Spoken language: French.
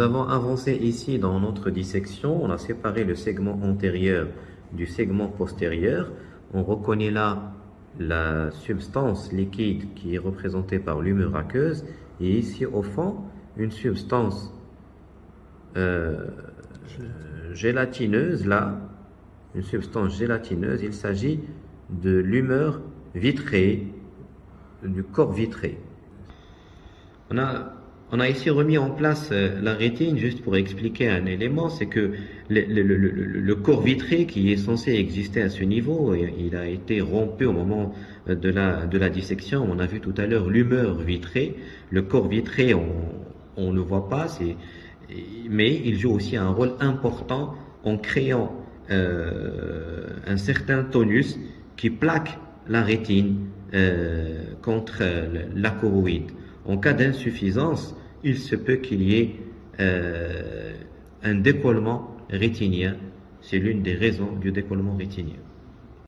allons avancer ici dans notre dissection. On a séparé le segment antérieur du segment postérieur. On reconnaît là la substance liquide qui est représentée par l'humeur aqueuse et ici au fond une substance euh, gélatineuse là, une substance gélatineuse, il s'agit de l'humeur vitrée, du corps vitré. On a on a ici remis en place euh, la rétine juste pour expliquer un élément, c'est que le, corps vitré qui est censé exister à ce niveau, il a été rompu au moment euh, de la, dissection. On a vu tout à l'heure l'humeur vitrée. Le corps vitré, on ne le voit pas, mais il joue aussi un rôle important en créant euh, un certain tonus qui plaque la rétine contre la choroïde. En cas d'insuffisance, il se peut qu'il y ait euh, un décollement rétinien. C'est l'une des raisons du décollement rétinien.